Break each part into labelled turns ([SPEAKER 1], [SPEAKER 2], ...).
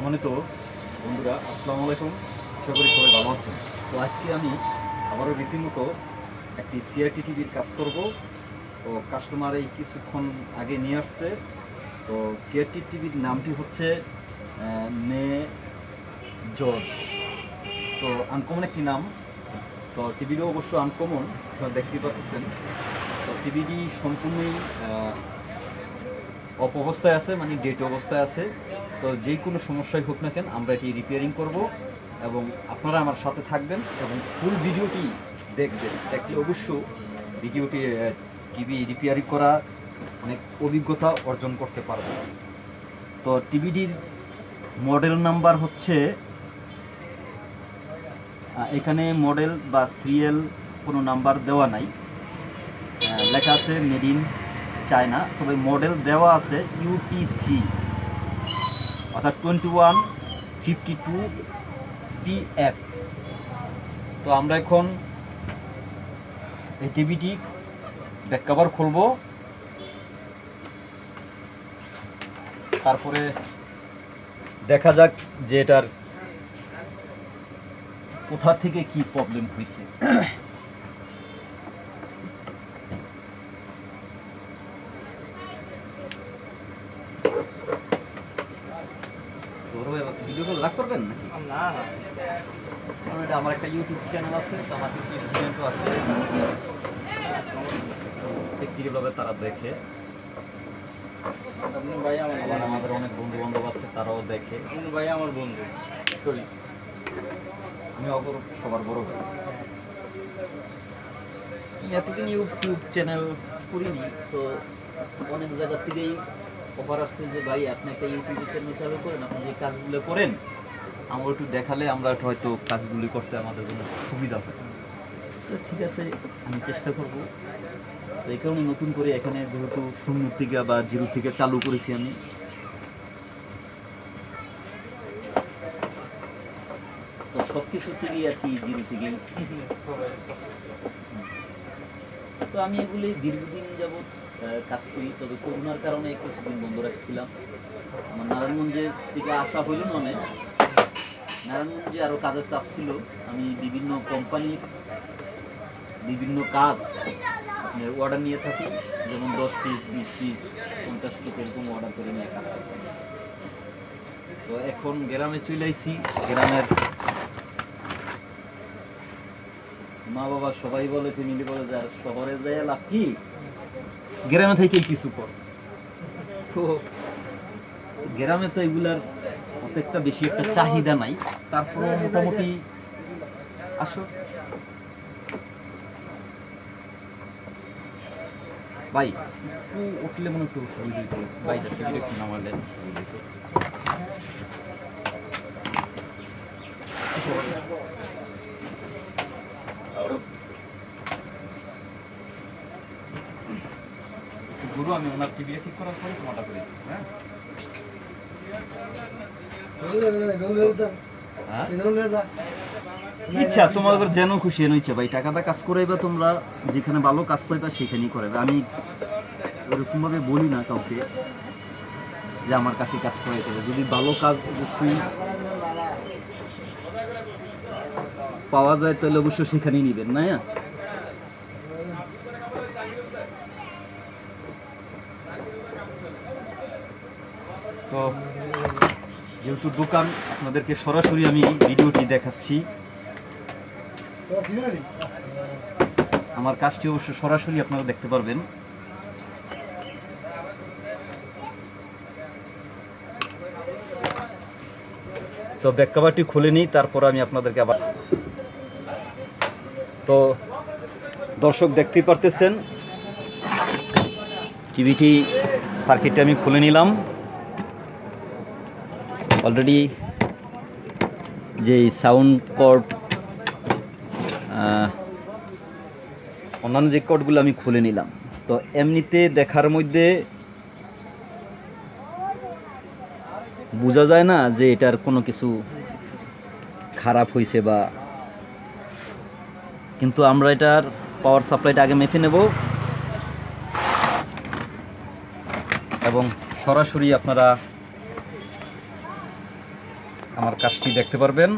[SPEAKER 1] সম্মানিত বন্ধুরা, আসসালামু আলাইকুম। আশা করি সবাই ভালো আছেন। তো আজকে আমি আবারও রীতিমতো একটি সিআরটি টিভির কাজ করব। তো কাস্টমার এই কিছুক্ষণ আগে নিয়ে আসছে। তো সিআরটি টিভির নামটি হচ্ছে মে জর্জ তো আনকমন একটি নাম। তো টিভিটিও অবশ্য আনকমন আপনারা দেখতেই পাচ্ছেন তো টিভিটি সম্পূর্ণই অপ অবস্থায় আছে মানে ডেট অবস্থায় আছে। তো যে কোনো সমস্যাই হোক না কেন আমরা এটি রিপেয়ারিং করব এবং আপনারা আমার সাথে থাকবেন এবং ফুল ভিডিওটি দেখবেন। দেখলে অবশ্য ভিডিওটি টিভি রিপেয়ারিং করা অনেক অভিজ্ঞতা অর্জন করতে পারবে তো টিভিটির মডেল নাম্বার হচ্ছে এখানে মডেল বা সিরিয়াল কোনো নাম্বার দেওয়া নাই। লেখা আছে মেড ইন চায়না তবে মডেল দেওয়া আছে ইউটিসি অর্থাৎ twenty one fifty two PF তো আমরা এখন এই টিভিটি ব্যাক কভার খুলব। তারপরে দেখা যাক যে এটার কোথা থেকে কি প্রবলেম হয়েছে। ভিডিও কল লাগ করবেন নাকি?
[SPEAKER 2] না না।
[SPEAKER 1] কারণ এটা আমার একটা ইউটিউব চ্যানেল আছে তো আমার কিছু স্টুডেন্টও আছে। তারা দেখে।
[SPEAKER 2] ভাই আমার
[SPEAKER 1] আমাদের অনেক বন্ধু বান্ধব আছে তারাও দেখে।
[SPEAKER 2] ভাই আমার বন্ধু। সরি
[SPEAKER 1] আমি অপর সবার বড় ভাই। আমি এতদিন ইউটিউব চ্যানেল করিনি তো অনেক জায়গা থেকেই অফার আসছে যে ভাই আপনি একটা ইউটিউব চ্যানেল চালু করেন আপনি যে কাজগুলো করেন আমার একটু দেখালে আমরা একটু হয়তো কাজগুলি করতে আমাদের জন্য সুবিধা হয়। তো ঠিক আছে আমি চেষ্টা করব। তো এই কারণে নতুন করে এখানে যেহেতু শূন্য থেকে বা জিরো থেকে চালু করেছি আমি। তো সব কিছু থেকেই আর কি জিরো থেকেই। তো আমি এগুলি দীর্ঘদিন আহ, কাজ করি। তবে করোনার কারণে কিছুদিন বন্ধ রাখছিলাম। আমার নারায়ণগঞ্জের থেকে আসা হইল না অনেক। নারায়ণগঞ্জে আরও কাজের চাপ ছিল। আমি বিভিন্ন কোম্পানির বিভিন্ন কাজ অর্ডার নিয়ে থাকি। যেমন দশ পিস বিশ পিস পঞ্চাশ পিস এরকম অর্ডার করে নিয়ে কাজ করতাম। তো এখন গ্রামে চলে আইছি। গ্রামের মা বাবা সবাই বলে ফ্যামিলি বলে যে আর শহরে যায় লাভ কি? গ্রামে থেকেই কিছু কর। তো গ্রামে তো এগুলার প্রত্যেকটা বেশি একটা চাহিদা নাই। তারপরে মোটামুটি আসো। ভাই, একটু উঠলে মনে একটু সুবিধা হইতো। বাইটা থেকে একটু নামালেন গুরু আমি ওনার টিভিটা ঠিক করার পরে তোমাটা করে দিচ্ছি হ্যাঁ? হ্যাঁ? ইচ্ছা তোমাদের যেন খুশি এনো ইচ্ছা। ভাই টাকাটা কাজ করাইবা তোমরা যেখানে ভালো কাজ পাইবা সেখানেই করাবে আমি ওরকম ভাবে বলি না কাউকে যে আমার কাছে কাজ করাইতে হবে যদি ভালো কাজ অবশ্যই পাওয়া যায় তাহলে অবশ্যই সেখানেই নিবেন না তো যেহেতু দোকান, আপনাদেরকে সরাসরি আমি ভিডিওটি দেখাচ্ছি। আমার কাজটি অবশ্য সরাসরি আপনারা দেখতে পারবেন। তো ব্যাক কাভারটি খুলে নিই, তারপর আমি আপনাদেরকে আবার তো দর্শক দেখতেই পারতেছেন। টিভিটি সার্কিটটা আমি খুলে নিলাম। অলরেডি যে সাউন্ড কর্ড অন্যান্য যে কর্ডগুলো আমি খুলে নিলাম। তো এমনিতে দেখার মধ্যে বোঝা যায় না যে এটার কোনো কিছু খারাপ হয়েছে বা কিন্তু আমরা এটার পাওয়ার সাপ্লাইটা আগে মেপে নেব। এবং সরাসরি আপনারা আমার কাজটি দেখতে পারবেন।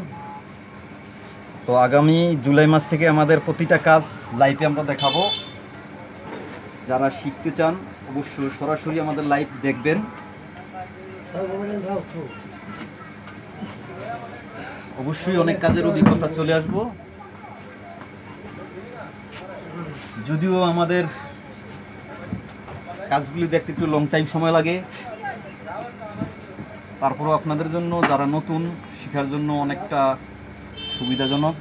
[SPEAKER 1] তো আগামী জুলাই মাস থেকে আমাদের প্রতিটা কাজ লাইভে আমরা দেখাবো। যারা শিখতে চান, অবশ্যই সরাসরি আমাদের লাইভ দেখবেন। অবশ্যই অনেক কাজের অভিজ্ঞতা চলে আসব। যদিও আমাদের কাজগুলি দেখতে একটু লং টাইম সময় লাগে। তারপরও আপনাদের জন্য, যারা নতুন, শেখার জন্য অনেকটা সুবিধাজনক।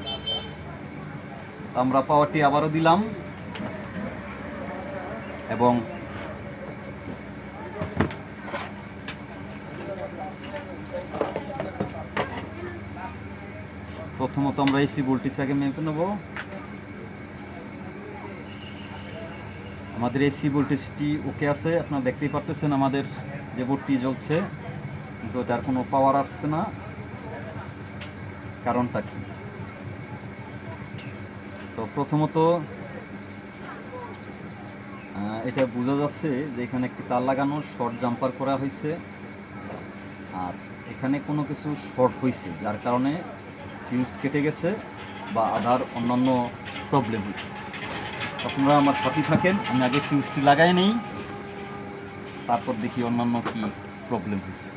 [SPEAKER 1] আমরা পাওয়ারটি আবারও দিলাম। এবং প্রথমত আমরা এসি ভোল্টেজটাকে মেপে নেব। আমাদের এসি ভোল্টেজটি ওকে আছে, আপনারা দেখতেই পারতেছেন আমাদের যে বোর্ডটি জ্বলছে। কিন্তু এটার কোনো পাওয়ার আসছে না। কারণটা কি? তো প্রথমত এটা বোঝা যাচ্ছে যে এখানে একটি তার লাগানো শর্ট জাম্পার করা হয়েছে। আর এখানে কোনো কিছু শর্ট হয়েছে, যার কারণে ফিউজ কেটে গেছে বা আধার অন্যান্য প্রবলেম হয়েছে। আপনারা আমার সাথে থাকেন, আমি আগে ফিউজটি লাগাই নেই, তারপর দেখি অন্যান্য কি প্রবলেম হয়েছে।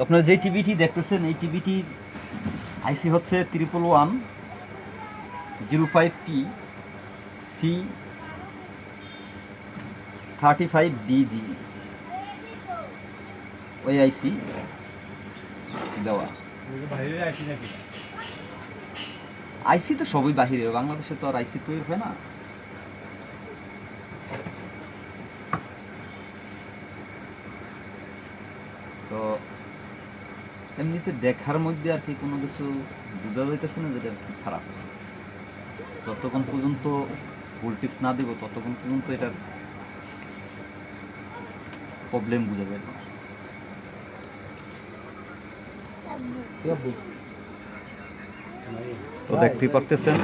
[SPEAKER 1] তো আপনারা যে টিভিটি দেখতেছেন এই টিভিটির আইসি হচ্ছে triple one zero five P C thirty five DG ওই আইসি দেওয়া। আইসি তো সবই বাহিরে বাংলাদেশে তো আর আইসি তৈরি হয় না তো এমনিতে দেখার মধ্যে আর কি কোনো কিছু বোঝা যাইতেছে না, যেটা আর কি খারাপ আছে। যতক্ষণ পর্যন্ত ভোল্টেজ না দেবো, ততক্ষণ পর্যন্ত এটার প্রবলেম বোঝা যায় না। তো দেখতেই পারতেছেন?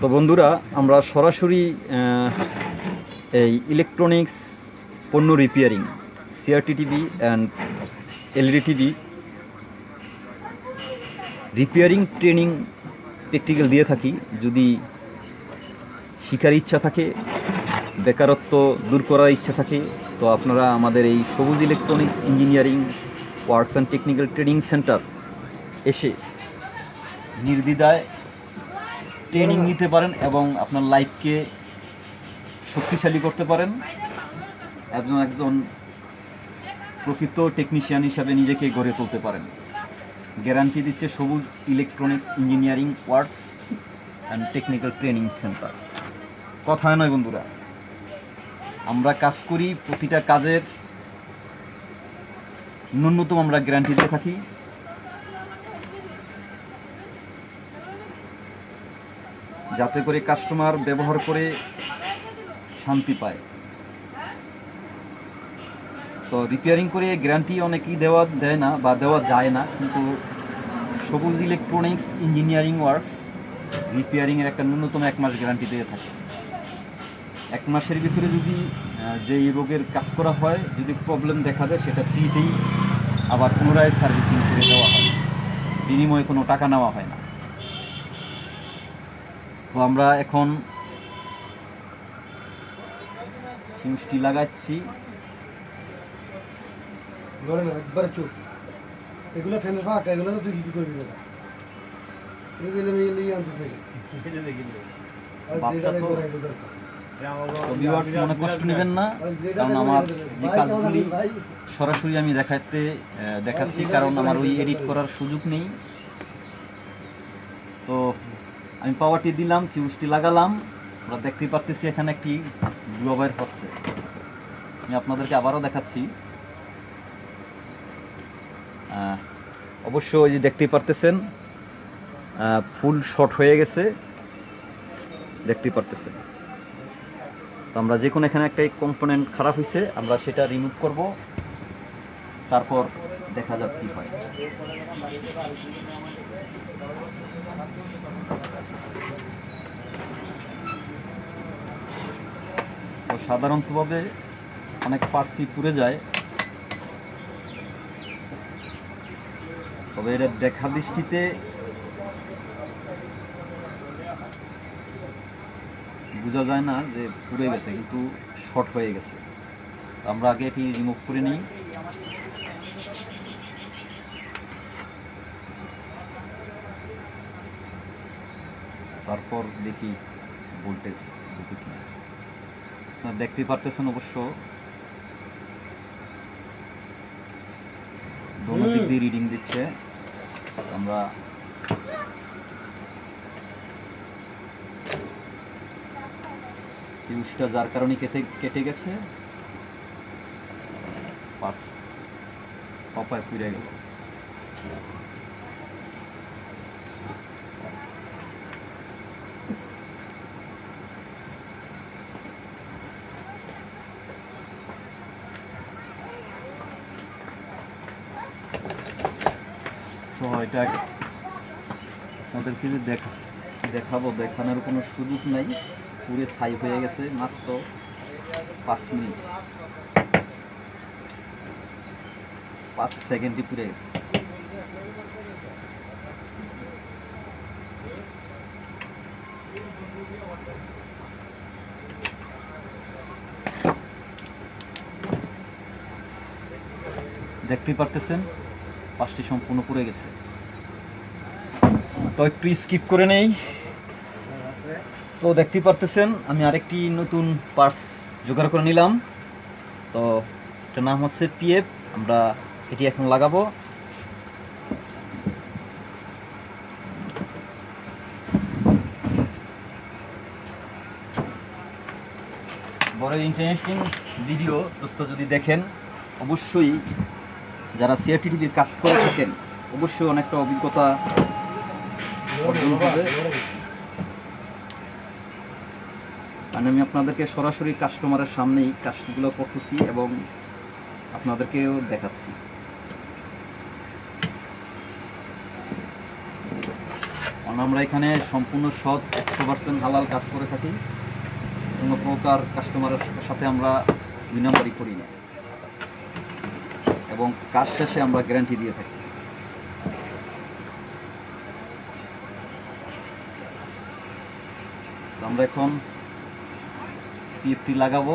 [SPEAKER 1] তো বন্ধুরা, আমরা সরাসরি এই ইলেকট্রনিক্স পণ্য repairing CRT TV and LED TV repairing training practical দিয়ে থাকি। যদি শিকার ইচ্ছা থাকে, বেকারত্ব দূর করার ইচ্ছা থাকে, তো আপনারা আমাদের এই Sabuj Electronics Engineering Works and Technical Training Centre এসে নির্দ্বিধায় ট্রেনিং নিতে পারেন এবং আপনার লাইফকে শক্তিশালী করতে পারেন। একজন একজন প্রকৃত টেকনিশিয়ান হিসাবে নিজেকে গড়ে তুলতে পারেন। গ্যারান্টি দিচ্ছে Sabuj Electronics Engineering Works and Technical Training Centre কথায় নয় বন্ধুরা, আমরা কাজ করি, প্রতিটা কাজের ন্যূনতম আমরা গ্যারান্টি দিয়ে থাকি। যাতে করে কাস্টমার ব্যবহার করে শান্তি পায়। তো রিপেয়ারিং করে গ্যারান্টি অনেকেই দেওয়া দেয় না বা দেওয়া যায় না, কিন্তু সবুজ ইলেকট্রনিক্স ইঞ্জিনিয়ারিং ওয়ার্কস রিপেয়ারিংয়ের একটা ন্যূনতম এক মাস গ্যারান্টি দিয়ে থাকে। এক মাসের ভিতরে যদি যেই রোগের কাজ করা হয়, যদি প্রবলেম দেখা দেয়, সেটা ফ্রিতেই আবার পুনরায় সার্ভিসিং করে দেওয়া হয়। বিনিময়ে কোনো টাকা নেওয়া হয় না। তো আমরা এখন লাগাচ্ছি।
[SPEAKER 3] না একবারে চুপ। এগুলো ফ্যানের ফাঁকা এগুলো তো তুই কি করবি না। আমি
[SPEAKER 1] মনে কষ্ট নেবেন না কারণ আমার। যে কাজগুলি? সরাসরি দেখাতে দেখাচ্ছি কারণ আমার ওই এডিট করার সুযোগ নেই। তো আমি পাওয়ারটি দিলাম ফিউজটি লাগালাম। আমরা দেখতেই পারতেছি এখানে একটি হচ্ছে। আমি আপনাদেরকে আবারও দেখাচ্ছি। অবশ্য ওই যে দেখতেই পারতেছেন ফুল শর্ট হয়ে গেছে, দেখতেই পারতেছেন। তো আমরা যে কোনো এখানে একটা কম্পোনেন্ট খারাপ হয়েছে আমরা সেটা রিমুভ করব, তারপর দেখা যাক কী হয়। সাধারণতভাবে অনেক পার্সি পুড়ে যায় তবে এটা দেখা দৃষ্টিতে বোঝা যায় না যে পুড়ে গেছে কিন্তু শর্ট হয়ে গেছে। আমরা আগে এটি রিমুভ করে নিই। তারপর দেখি ভোল্টেজ আপনারা পারতেছেন অবশ্য। দোনো দিক দিয়ে রিডিং দিচ্ছে। আমরা ফিউজটা যার কারণে কেটে কেটে গেছে পার্স কপায় পুড়ে গেল। এটা আপনাদেরকে যে দেখা দেখাবো, দেখানোর কোনো সুযোগ নাই। পুরে ছাই হয়ে গেছে মাত্র পাঁচ মিনিট। পাঁচ সেকেন্ডই পুরে গেছে। দেখতেই পারতেছেন, পাঁচটি সম্পূর্ণ পুড়ে গেছে। তো একটু স্কিপ করে নেই। তো দেখতেই পারতেছেন, আমি আরেকটি নতুন পার্স জোগাড় করে নিলাম। তো এটার নাম হচ্ছে পিএফ আমরা এটি এখন লাগাবো। বড় ইন্টারেস্টিং ভিডিও দোস্ত, যদি দেখেন, অবশ্যই যারা সিআরটি টিভির কাজ করে থাকেন, অবশ্যই অনেকটা অভিজ্ঞতা মানে আমি আপনাদেরকে সরাসরি কাস্টমারের সামনেই কাজগুলো করতেছি এবং আপনাদেরকেও দেখাচ্ছি। আমরা এখানে সম্পূর্ণ সৎ একশো পার্সেন্ট হালাল কাজ করে থাকি। কোনো প্রকার কাস্টমারের সাথে আমরা দুই নম্বরই করি না। এবং কাজ শেষে আমরা গ্যারান্টি দিয়ে থাকি। আমরা এখন পিএফটি লাগাবো।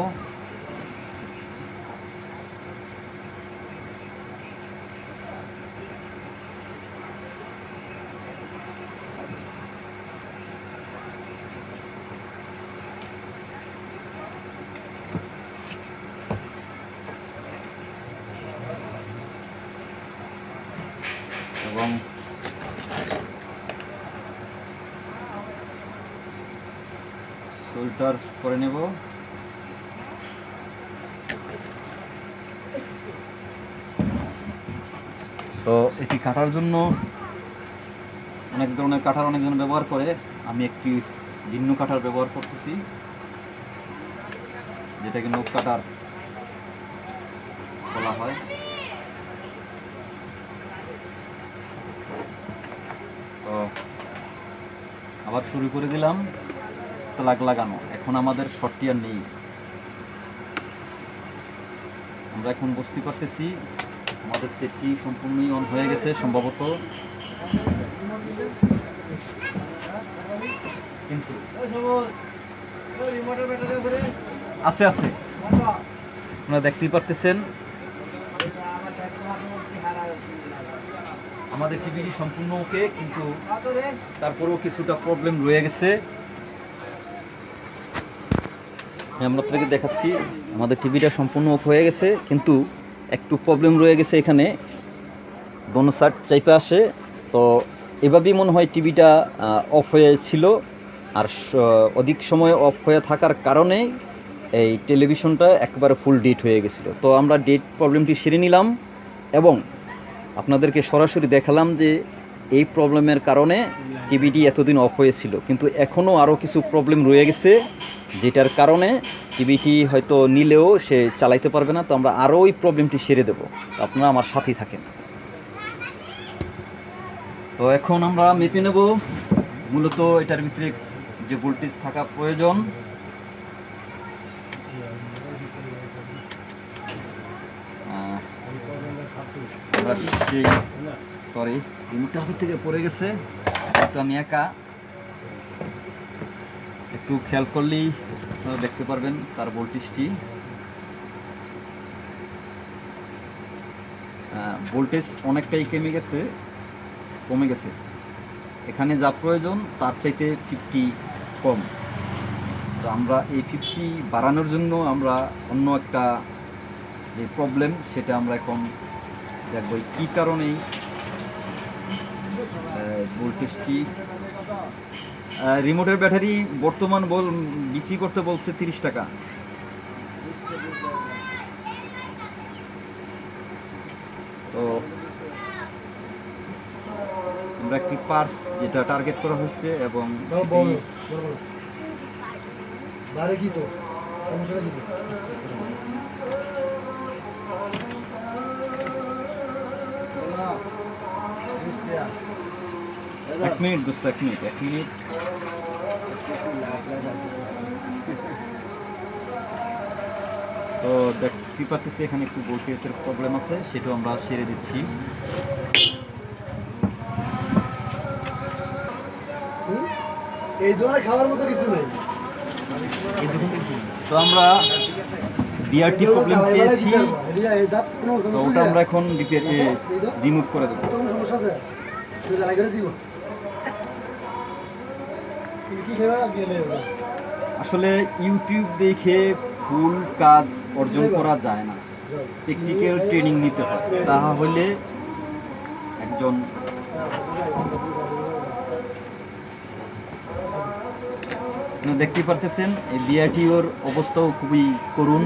[SPEAKER 1] এবং সোল্টার করে নেব। তো এটি কাটার জন্য অনেক ধরনের কাটার অনেকজন ব্যবহার করে। আমি একটি ভিন্ন কাটার ব্যবহার করতেছি, যেটাকে নোক কাটার বলা হয়। তো আবার শুরু করে দিলাম। প্লাগ লাগানো। এখন আমাদের শর্টটি আর নেই। আমরা এখন বুঝতে পারতেছি, আমাদের সেটটি সম্পূর্ণই অন হয়ে গেছে সম্ভবত। কিন্তু আছে আছে। আপনারা দেখতেই পারতেছেন। আমাদের টিভিটি সম্পূর্ণ ওকে কিন্তু তারপরেও কিছুটা প্রবলেম রয়ে গেছে। আমি আপনাদেরকে দেখাচ্ছি। আমাদের টিভিটা সম্পূর্ণ অফ হয়ে গেছে, কিন্তু একটু প্রবলেম রয়ে গেছে এখানে। দোনো সাইড চাইপে আসে। তো এভাবেই মনে হয় টিভিটা অফ হয়েছিল আর অধিক সময় অফ হয়ে থাকার কারণে এই টেলিভিশনটা একবারে ফুল ডেট হয়ে গেছিল। তো আমরা ডেট প্রবলেমটি সেরে নিলাম এবং আপনাদেরকে সরাসরি দেখালাম যে এই প্রবলেমের কারণে টিভিটি এতদিন অফ হয়েছিল, কিন্তু এখনও আরও কিছু প্রবলেম রয়ে গেছে, যেটার কারণে টিভিটি হয়তো নিলেও সে চালাইতে পারবে না, তো আমরা আরও ওই প্রবলেমটি সেরে দেব। আপনারা আমার সাথেই থাকেন। তো এখন আমরা মেপে নেব, মূলত এটার ভিতরে যে ভোল্টেজ থাকা প্রয়োজন। সরি রিমোটটা থেকে পড়ে গেছে। তো আমি একা। একটু খেয়াল করলেই আপনারা দেখতে পারবেন তার ভোল্টেজটি। ভোল্টেজ অনেকটাই কমে গেছে কমে গেছে। এখানে যা প্রয়োজন তার চাইতে ফিফটি কম। তো আমরা এই ফিফটি বাড়ানোর জন্য আমরা অন্য একটা যে প্রবলেম সেটা আমরা এখন দেখব। কী কারণেই ভোল্টেজটি রিমোটের ব্যাটারি বর্তমান বল বিক্রি করতে বলছে তিরিশ টাকা। তো আমরা একটি পার্স যেটা টার্গেট করা হয়েছে এবং
[SPEAKER 3] বড়
[SPEAKER 1] এক মিনিট দোস্ত এক মিনিট এক মিনিট। তো দেখ দেখতে পাচ্ছি এখানে একটু ভোল্টেজের প্রবলেম আছে সেটাও আমরা সেরে দিচ্ছি।
[SPEAKER 3] এই ধরনের খাওয়ার মতো কিছু নেই।
[SPEAKER 1] তো আমরা বিআরটি প্রবলেম পেয়েছি তো ওটা আমরা এখন রিমুভ করে দেবো।
[SPEAKER 3] সমস্যা আছে? তুই জ্বালাই করে দিব তুমি কি খেয়ে গেলে ওরা?
[SPEAKER 1] আসলে ইউটিউব দেখে ফুল কাজ অর্জন করা যায় না। টেকনিক্যাল ট্রেনিং নিতে হয়। তাহলে একজন দেখতে পারতেছেন এই বিআরটিওর অবস্থাও খুবই করুণ।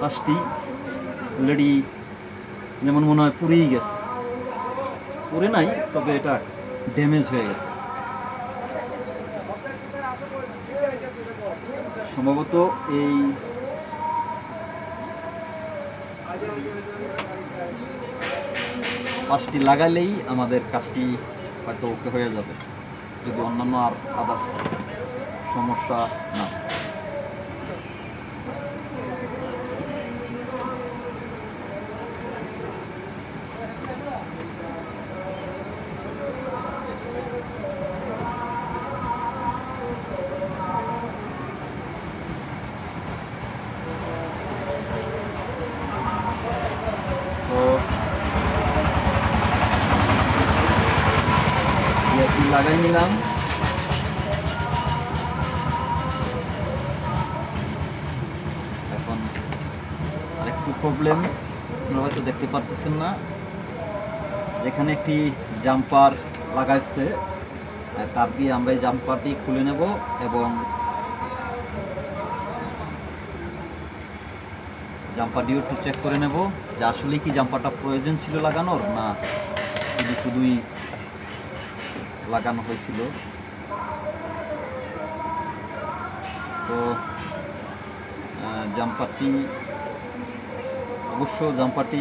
[SPEAKER 1] পাঁচটি অলরেডি যেমন মনে হয় পুড়েই গেছে। পুড়ে নাই তবে এটা ড্যামেজ হয়ে গেছে। সম্ভবত এই পাঁচটি লাগালেই আমাদের কাজটি হয়তো ওকে হয়ে যাবে, যদি অন্যান্য আর আদার্স সমস্যা না এখানে একটি জাম্পার লাগাইছে। তার দিয়ে আমরা এই জাম্পারটি খুলে নেব এবং জাম্পারটিও একটু চেক করে নেব যে আসলে কি জাম্পারটা প্রয়োজন ছিল লাগানোর না শুধু শুধুই লাগানো হয়েছিল। তো জাম্পারটি, অবশ্য জাম্পারটি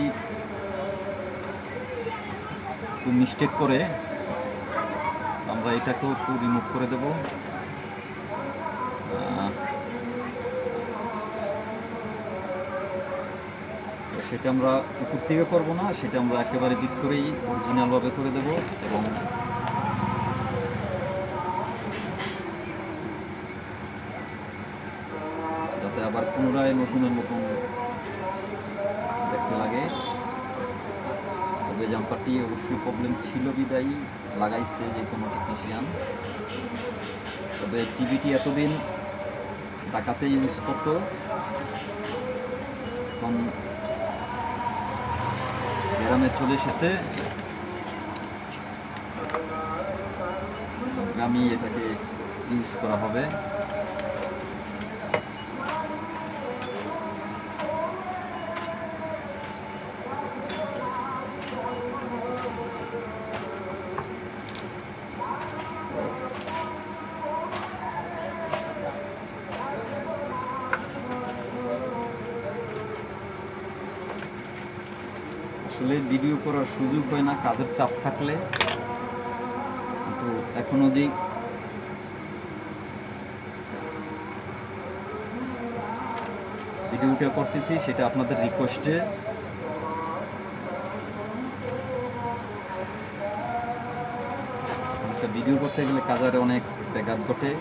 [SPEAKER 1] একটু মিস্টেক করে আমরা এটাকেও একটু রিমুভ করে দেব। সেটা আমরা উপর থেকে করব না, সেটা আমরা একেবারে ভিতরেই অরিজিনালভাবে করে দেব এবং যাতে আবার পুনরায় নতুনের মতন দেখতে লাগে। তবে জাম্পারটি অবশ্যই প্রবলেম ছিল বিদায়ী, লাগাইছে যে কোনো টেকনিশিয়ান তবে টিভিটি এতদিন ঢাকাতে ইউজ করতো। এখন গ্রামে চলে এসেছে। গ্রামে এটাকে ইউজ করা হবে। আসলে ভিডিও করার সুযোগ হয় না, কাজের চাপ থাকলে। তো এখন যেই ভিডিওটা করতেছি, সেটা আপনাদের রিকোয়েস্টে ভিডিও করতে গেলে কাজারে অনেক ব্যাঘাত ঘটে।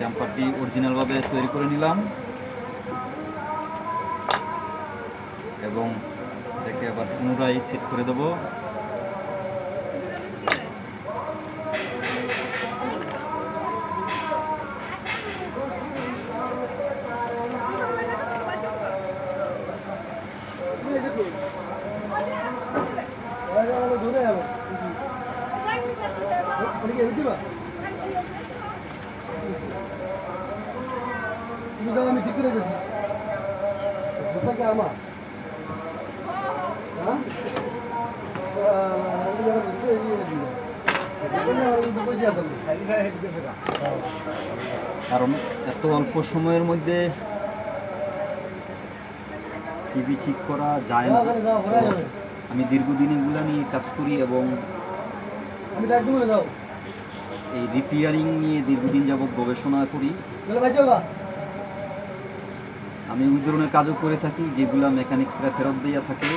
[SPEAKER 1] জাম্পারটি অরিজিনালভাবে তৈরি করে নিলাম। এবং এটাকে আবার পুনরায় সেট করে দেবো
[SPEAKER 3] এই যে কই? ওরা যে আমাকে ধরে যাবে। ওটা কি এমনি বা? তুমি যাও, আমি ঠিক করে দিয়েছি ওটা কি আমার হ্যাঁ শালা, আমি যখন ঘুরতে গিয়েছি, তখন আমার কিন্তু বুঝে যেতাম না।
[SPEAKER 2] খালি গায়ে হেঁটে গেছে গা।
[SPEAKER 1] কারণ এত অল্প সময়ের মধ্যে টিভি ঠিক করা যায় না। আমি দীর্ঘদিন এগুলা নিয়ে কাজ করি এবং এই রিপেয়ারিং নিয়ে দীর্ঘদিন যাবৎ গবেষণা করি। আমি ওই ধরনের কাজও করে থাকি যেগুলা মেকানিক্সরা ফেরত দিয়ে থাকে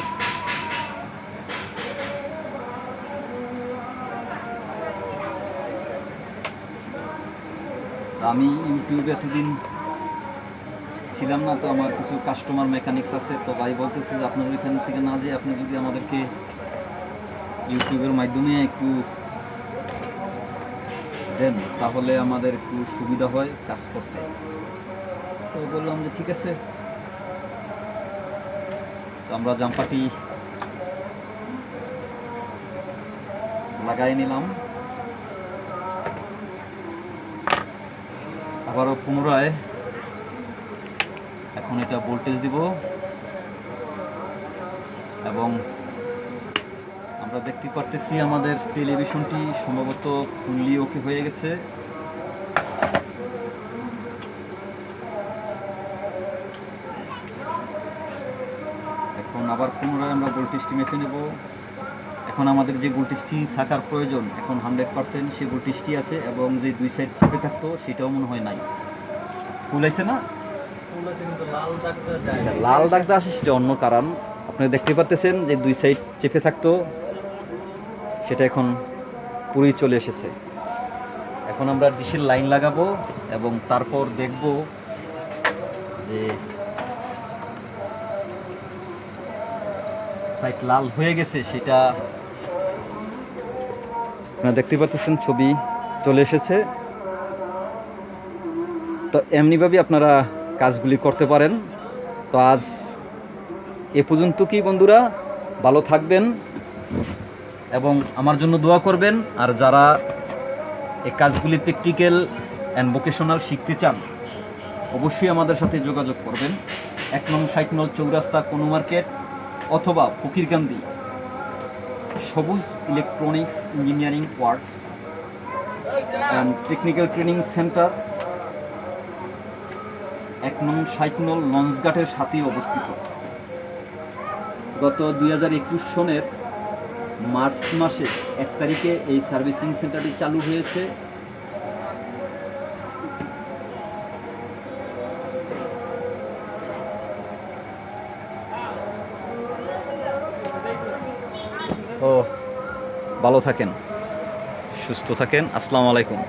[SPEAKER 1] আমি ইউটিউবে এতদিন ছিলাম না, তো আমার কিছু কাস্টমার মেকানিক্স আছে, তো ভাই বলতেছে যে আপনার ওইখান থেকে না যেয়ে আপনি যদি আমাদেরকে ইউটিউবের মাধ্যমে একটু দেন, তাহলে আমাদের একটু সুবিধা হয় কাজ করতে। তো বললাম যে ঠিক আছে। তো আমরা জাম্পাটি লাগাই নিলাম। আবারও পুনরায় এখন এটা ভোল্টেজ দিব। এবং আমরা দেখতে পারতেছি আমাদের টেলিভিশনটি সম্ভবত ফুললি ওকে হয়ে গেছে। এখন আবার পুনরায় আমরা ভোল্টেজটি মেখে নেব। এখন আমাদের যে ভোল্টেজটি থাকার প্রয়োজন এখন হান্ড্রেড পার্সেন্ট সে ভোল্টেজটি আছে এবং যে দুই সাইড চেপে থাকতো সেটাও মনে হয় নাই। ফুল আছে না?
[SPEAKER 2] ফুল আছে কিন্তু লাল দাগটা
[SPEAKER 1] আচ্ছা, লাল দাগটা আসে সেটা অন্য কারণ। আপনি দেখতে পাচ্তেছেন যে দুই সাইড চেপে থাকতো সেটা এখন পুরোই চলে এসেছে। এখন আমরা ডিশের লাইন লাগাবো এবং তারপর দেখব যে সাইড লাল হয়ে গেছে সেটা আপনারা দেখতে পাচ্ছেন ছবি চলে এসেছে। তো এমনিভাবে আপনারা কাজগুলি করতে পারেন। তো আজ এ পর্যন্ত কি বন্ধুরা, ভালো থাকবেন এবং আমার জন্য দোয়া করবেন। আর যারা এই কাজগুলি প্র্যাকটিক্যাল অ্যান্ড ভোকেশনাল শিখতে চান, অবশ্যই আমাদের সাথে যোগাযোগ করবেন। এক নং ষাট নল চৌরাস্তা, কোনো মার্কেট অথবা Fakirkandi Sabuj Electronics Engineering Works and Technical Training Centre এক নং সাইকনল নল লঞ্চঘাটের সাথে অবস্থিত। গত দুই হাজার একুশ সনের মার্চ মাসে এক তারিখে এই সার্ভিসিং সেন্টারটি চালু হয়েছে। ভালো থাকেন সুস্থ থাকেন আসসালামু আলাইকুম।